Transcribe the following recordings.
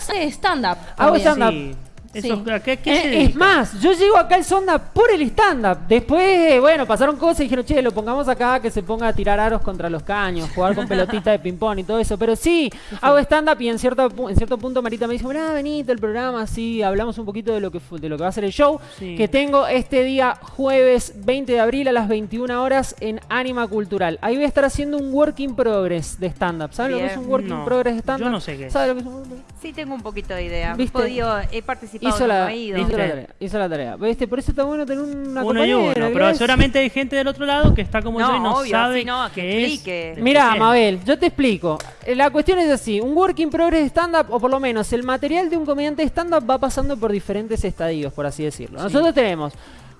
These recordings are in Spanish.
hace stand-up. Hago stand-up. Sí. Eso, Sí. ¿a ¿qué, qué Eh, se es más, yo llego acá al Sonda por el stand-up. Después, eh, bueno, pasaron cosas y dijeron, che, lo pongamos acá que se ponga a tirar aros contra los caños, jugar con pelotita de ping-pong y todo eso. Pero sí, hago stand-up y en cierto, en cierto punto Marita me dice, mirá, venite el programa, sí, hablamos un poquito de lo que, de lo que va a ser el show. Sí. Que tengo este día jueves 20 de abril a las 21 horas en Anima Cultural. Ahí voy a estar haciendo un work in progress de stand-up. ¿Saben lo que es un work in progress de stand-up? yo no sé qué es. ¿Saben lo que es un work in progress? Sí, tengo un poquito de idea. ¿Viste? He podido, he participado, Hizo no la, he ido. hizo la tarea. Hizo la tarea. ¿Viste? Por eso está bueno tener una Uno y uno, pero es- seguramente hay gente del otro lado que está como yo y No, obvio, sabe sí, no, que qué es. explique. Mira. Mabel, yo te explico. Eh, La cuestión es así, un work in progress de stand-up, o por lo menos el material de un comediante de stand-up va pasando por diferentes estadios, por así decirlo. Nosotros tenemos,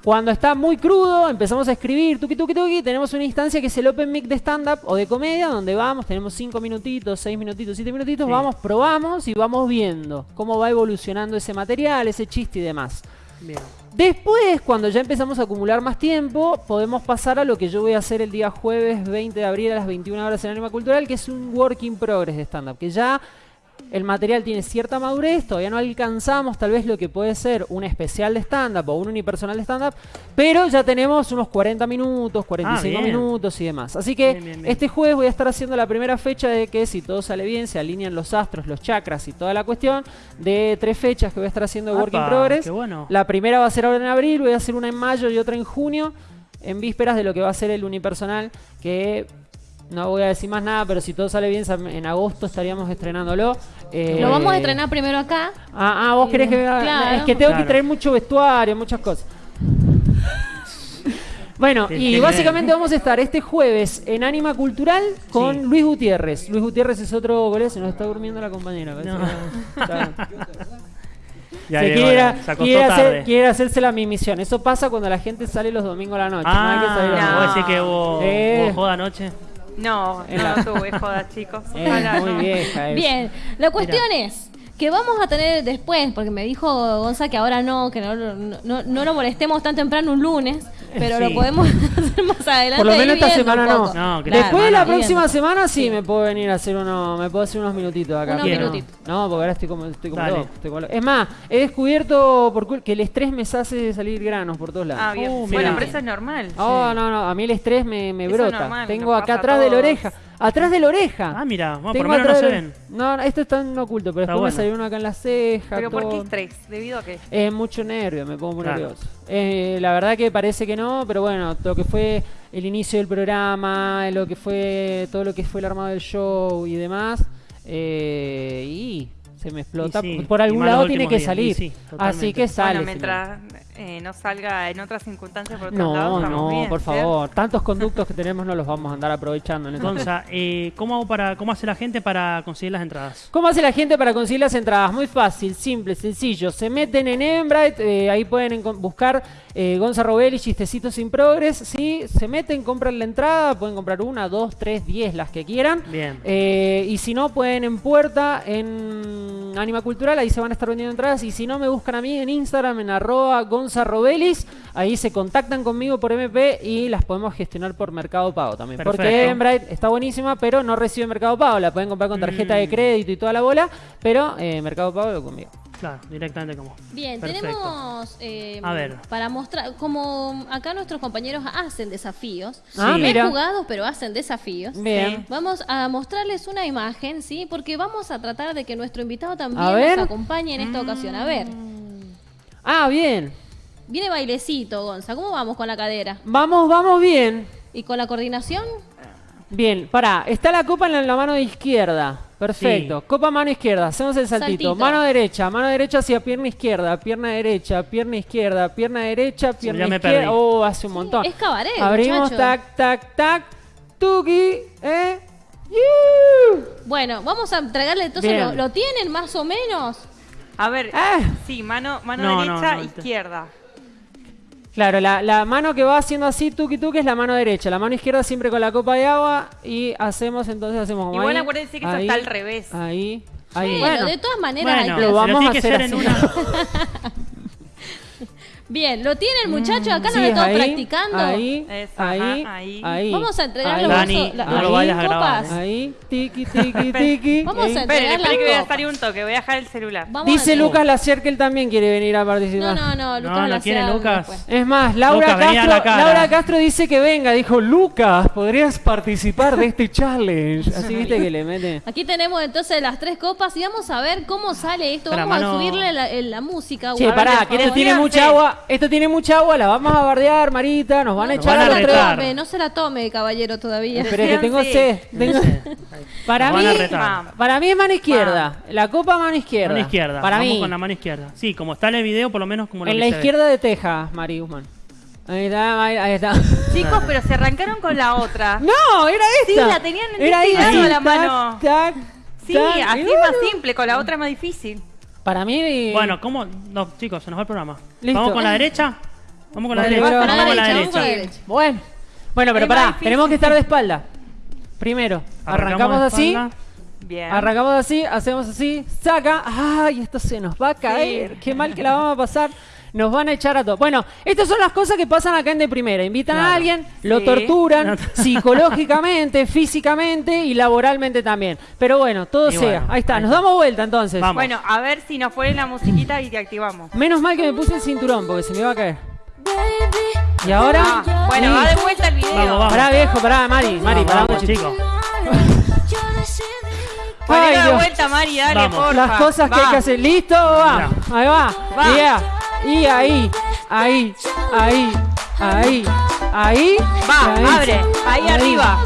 cuando está muy crudo, empezamos a escribir, tuki tuki tuki, tenemos una instancia que es el open mic de stand-up o de comedia, donde vamos, tenemos 5 minutitos, 6 minutitos, 7 minutitos, Sí. vamos, probamos y vamos viendo cómo va evolucionando ese material, ese chiste y demás. Bien. Después, cuando ya empezamos a acumular más tiempo, podemos pasar a lo que yo voy a hacer el día jueves 20 de abril a las 21 horas en Anima Cultural, que es un work in progress de stand-up, que ya el material tiene cierta madurez, todavía no alcanzamos tal vez lo que puede ser un especial de stand-up o un unipersonal de stand-up, pero ya tenemos unos 40 minutos, 45 Ah, minutos y demás. Así que Bien, bien, bien. este jueves voy a estar haciendo la primera fecha de que si todo sale bien, se alinean los astros, los chakras y toda la cuestión, de tres fechas que voy a estar haciendo work in progress. bueno. La primera va a ser ahora en abril, voy a hacer una en mayo y otra en junio, en vísperas de lo que va a ser el unipersonal, que no voy a decir más nada, pero si todo sale bien, en agosto estaríamos estrenándolo. Eh, Lo vamos a estrenar primero acá. Ah, ah, vos querés que... Claro. Es que tengo que traer mucho vestuario, muchas cosas. Bueno, Qué- y básicamente vamos a estar este jueves en Anima Cultural con Sí. Luis Gutiérrez. Luis Gutiérrez es otro goleador, se nos está durmiendo la compañera. No. Ya se quiere, se quiere hacer- tarde. quiere hacerse la mimisión. Eso pasa cuando la gente sale los domingos a la noche. no hay que salir a la Ah, noche. vos decís que hubo, Eh. hubo joda anoche. No, no, la- no tuve jodas, chicos. Es Ojalá muy no. vieja. es. Bien, la cuestión es que vamos a tener después, porque me dijo Gonza que ahora no, que no, no, no- lo molestemos tan temprano un lunes, pero Sí. lo podemos hacer más adelante. Por lo menos esta semana no. Claro, Después de la próxima semana sí, me puedo venir a hacer uno, me puedo hacer unos minutitos acá. Unos pero no. minutitos. No, porque ahora estoy como, estoy como loco, estoy como loco. Es más, he descubierto por cul- que el estrés me hace salir granos por todos lados. Ah, bien. Uh, bueno, pero eso es normal. Oh, no, no, a mí el estrés me, me brota. normal, Tengo acá atrás de la oreja. Atrás de la oreja. Ah, mira, bueno, por Tengo lo menos no atrás se de- ven. No, no, esto está en oculto, pero Está después bueno. me salió uno acá en la ceja. Pero ¿por qué estrés? ¿Debido a qué? Es mucho nervio, me pongo muy Claro. nervioso. Eh, la verdad que parece que no, pero bueno, lo que fue el inicio del programa, lo que fue todo lo que fue el armado del show y demás, eh, y se me explota. Y sí, Por y algún lado tiene que días, salir. y sí, Así que sale. bueno, mientras eh, no salga en otras circunstancias por otros no, lados, no, bien, por ¿cierto? favor. Tantos conductos que tenemos no los vamos a andar aprovechando. En este Gonza, eh, ¿cómo, hago para, ¿cómo hace la gente para conseguir las entradas? ¿Cómo hace la gente para conseguir las entradas? Muy fácil, simple, sencillo. Se meten en Eventbrite, eh, ahí pueden buscar eh, Gonza Robelli, Chistecitos sin Progress. ¿sí? Se meten, compran la entrada, pueden comprar una, dos, tres, diez, las que quieran. Bien. Eh, y si no, pueden en puerta, en Anima Cultural, ahí se van a estar vendiendo entradas. Y si no, me buscan a mí en Instagram, en arroba Gonza Robelis. Ahí se contactan conmigo por MP y las podemos gestionar por Mercado Pago también. Porque. Eventbrite está buenísima, pero no recibe Mercado Pago. La pueden comprar con tarjeta de Mm. crédito y toda la bola, pero eh, Mercado Pago lo conmigo. Claro, directamente como. Bien, Perfecto. tenemos eh, A ver. para mostrar, como acá nuestros compañeros hacen desafíos, Ah, Sí. mira. jugados pero hacen desafíos. Bien. Vamos a mostrarles una imagen, ¿sí? Porque vamos a tratar de que nuestro invitado también A ver. nos acompañe en esta ocasión. A ver, Ah, bien. viene bailecito, Gonza. ¿Cómo vamos con la cadera? Vamos, vamos bien. ¿Y con la coordinación? Bien, pará, está la copa en la, mano izquierda. Perfecto. Sí. Copa mano izquierda, hacemos el saltito. Saltito. Mano derecha, mano derecha hacia pierna izquierda, pierna derecha, pierna izquierda, pierna derecha, pierna ya me izquierda. perdí. Oh, hace un montón. es cabaret, Abrimos, muchacho. tac, tac, tac. Tuki, eh. yu. Bueno, vamos a entregarle entonces, lo, lo tienen más o menos? A ver, Ah. sí, mano, mano No, no, derecha, no, izquierda. Claro, la, la mano que va haciendo así, tuki tuki, es la mano derecha. La mano izquierda siempre con la copa de agua. Y hacemos, entonces hacemos como Igual ahí, acuérdense que eso ahí, está al revés. Ahí, ahí. Bueno, Bueno, de todas maneras Bueno, hay que lo vamos a hacer en así. una. Bien, lo tiene el muchacho, acá Sí, nos lo estamos ahí, practicando. Ahí, Eso, ahí, ajá, ahí. ahí. Vamos a entregar ahí, los Dani, la- no las lo vayas a grabar, copas. Ahí, tiki, tiki, tiki. Vamos a Esperen, entregar esperen que voy a las salir un toque, voy a dejar el celular. Vamos Dice Lucas Lacier que él también quiere venir a participar. No, no, no, Lucas no la quiere Lucas. después. Es más, Laura Lucas, Castro, la. Laura Castro dice que venga. Dijo, Lucas, podrías participar de este challenge. Así viste que le mete. Aquí tenemos entonces las tres copas y vamos a ver cómo sale esto. Vamos a subirle la, el- la música. Guarda, pará, que esto favor. tiene mucha agua. Esto tiene mucha agua, la vamos a bardear, Marita. Nos van a Nos echar van a la retar. tres. tome, no se la tome, caballero, todavía. Espera que tengo Sí. sed. Tengo- Para mí, para mí es mano izquierda. La copa mano izquierda. Mano izquierda. Para Vamos mí. con la mano izquierda. Sí, como está en el video, por lo menos como lo En que la se ve. izquierda de Texas, Mari Guzmán. Ahí está, ahí, está. Chicos, pero se arrancaron con la otra. No, era Sí, esta. la tenían en Era este ahí, la mano. tac, Sí, tac, así es más simple, con la otra es más difícil. Para mí. Bueno, ¿cómo? No, chicos, se nos va el programa. Listo. ¿Vamos con la derecha? Vamos con la derecha. Vamos con la derecha, vamos. Bueno. Bueno, pero Es pará, tenemos que estar de espalda. Primero, arrancamos, así. Bien. Arrancamos así, hacemos así, saca. ¡Ay, esto se nos va a caer! ¡Qué mal que la vamos a pasar! Nos van a echar a todos. Bueno, estas son las cosas que pasan acá en De Primera. Invitan a alguien, lo torturan No. psicológicamente, físicamente y laboralmente también. Pero bueno, todo Y sea. bueno, ahí está, ahí nos está. damos vuelta entonces. Vamos. Bueno, a ver si nos ponen la musiquita y te activamos. Menos mal que me puse el cinturón porque se me iba a caer. Y ahora. Ah, bueno, Sí. va de vuelta el video. Vamos, vamos. Pará, viejo, pará, Mari, Mari, Vamos, pará. Ponelo Ay, de vuelta, Mari, dale, Vamos. porfa. Las cosas que hay que hacer. ¿Listo? Va. Ahí va. Va. Yeah. Y ahí, ahí, ahí, ahí, ahí. Va, ahí. abre, ahí arriba.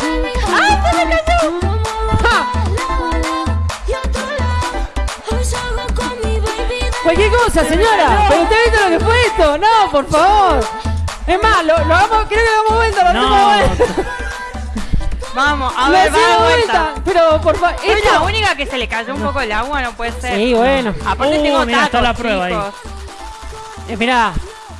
Cualquier cosa, señora. Pero usted viste lo que fue esto. No, por favor. Es más, lo, lo hagamos, creo que lo damos vuelta, lo No. vuelta. Vamos, a ver, va de hacemos vuelta. Pero por favor, Soy la única que se le cayó un poco el agua, no puede ser. Sí, bueno. Aparte Uh, tengo tacos, está la prueba ahí. Eh, mirá,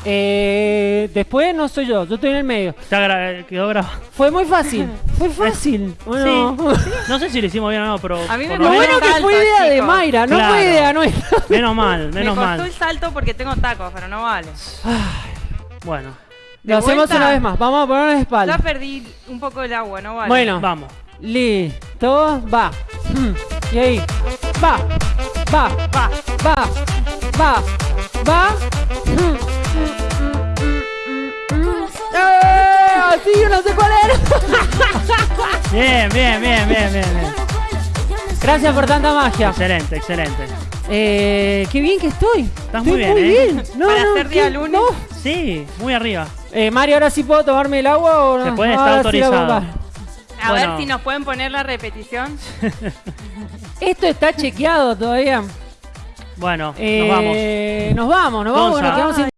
eh, después no soy yo, yo estoy en el medio. Ya gra- quedó grabado. Fue muy fácil, fue fácil. Bueno, No sé si lo hicimos bien o no, pero. A mí me por lo lo bueno que salto, fue idea de chicos. Mayra, no Claro. fue idea nuestra. Menos mal, menos me costó mal. el salto porque tengo tacos, pero no vale. Bueno, Lo hacemos vuelta? una vez más, vamos a ponernos de Ya espalda. perdí un poco el agua, no vale. Bueno, vamos. listo, va. Mm, Y ahí, va, va, va. va, va, va. ¡Eh! Sí, yo no sé cuál era. Bien, bien, bien, bien, bien. bien. Gracias por tanta magia. Excelente, excelente. Eh, qué bien que estoy. Estás Estoy muy bien, muy ¿eh? bien. No, Para no, ser día ¿qué? lunes. No. Sí, muy arriba. Eh, Mario, ahora sí puedo tomarme el agua o no? Se puede, Ahora está sí la autorizado. bomba. A Bueno. ver si nos pueden poner la repetición. Esto está chequeado todavía. Bueno, Eh, nos vamos. Nos vamos, nos vamos, nos quedamos sin